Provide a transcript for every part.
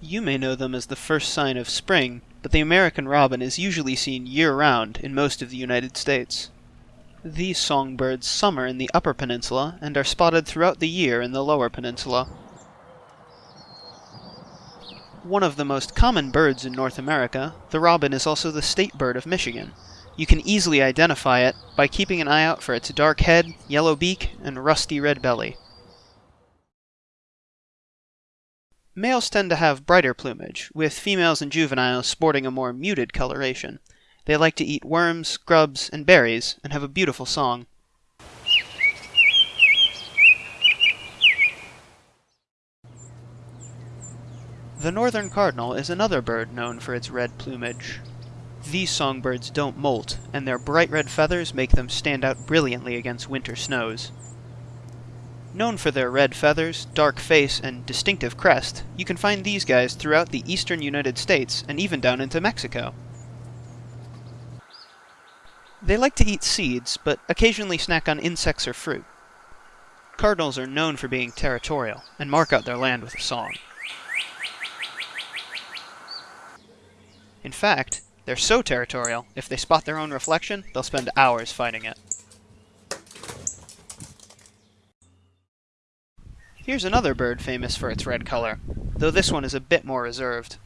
You may know them as the first sign of spring, but the American robin is usually seen year-round in most of the United States. These songbirds summer in the Upper Peninsula and are spotted throughout the year in the Lower Peninsula. One of the most common birds in North America, the robin is also the state bird of Michigan. You can easily identify it by keeping an eye out for its dark head, yellow beak, and rusty red belly. Males tend to have brighter plumage, with females and juveniles sporting a more muted coloration. They like to eat worms, grubs, and berries, and have a beautiful song. The northern cardinal is another bird known for its red plumage. These songbirds don't molt, and their bright red feathers make them stand out brilliantly against winter snows. Known for their red feathers, dark face, and distinctive crest, you can find these guys throughout the eastern United States and even down into Mexico. They like to eat seeds, but occasionally snack on insects or fruit. Cardinals are known for being territorial, and mark out their land with a song. In fact, they're so territorial, if they spot their own reflection, they'll spend hours fighting it. Here's another bird famous for its red color, though this one is a bit more reserved.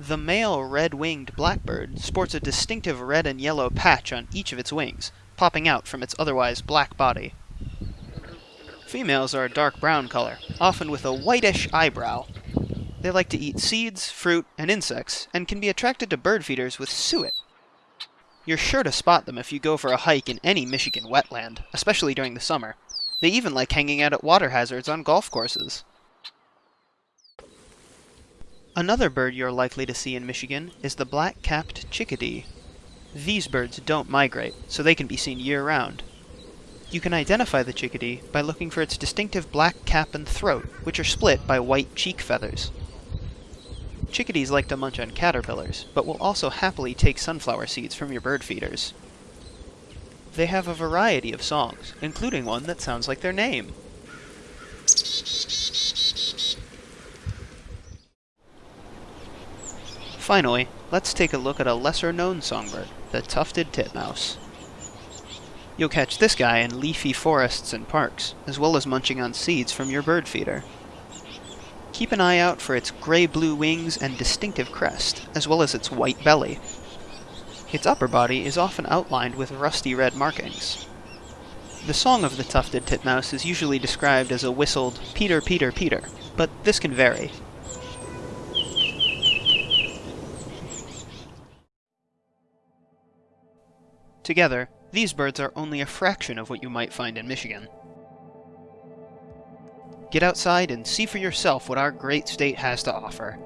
The male red-winged blackbird sports a distinctive red and yellow patch on each of its wings, popping out from its otherwise black body. Females are a dark brown color, often with a whitish eyebrow. They like to eat seeds, fruit, and insects, and can be attracted to bird feeders with suet. You're sure to spot them if you go for a hike in any Michigan wetland, especially during the summer. They even like hanging out at water hazards on golf courses. Another bird you're likely to see in Michigan is the black-capped chickadee. These birds don't migrate, so they can be seen year-round. You can identify the chickadee by looking for its distinctive black cap and throat, which are split by white cheek feathers. Chickadees like to munch on caterpillars, but will also happily take sunflower seeds from your bird feeders. They have a variety of songs, including one that sounds like their name. Finally, let's take a look at a lesser-known songbird, the tufted titmouse. You'll catch this guy in leafy forests and parks, as well as munching on seeds from your bird feeder. Keep an eye out for its gray-blue wings and distinctive crest, as well as its white belly. Its upper body is often outlined with rusty red markings. The song of the tufted titmouse is usually described as a whistled Peter, Peter, Peter, but this can vary. Together, these birds are only a fraction of what you might find in Michigan. Get outside and see for yourself what our great state has to offer.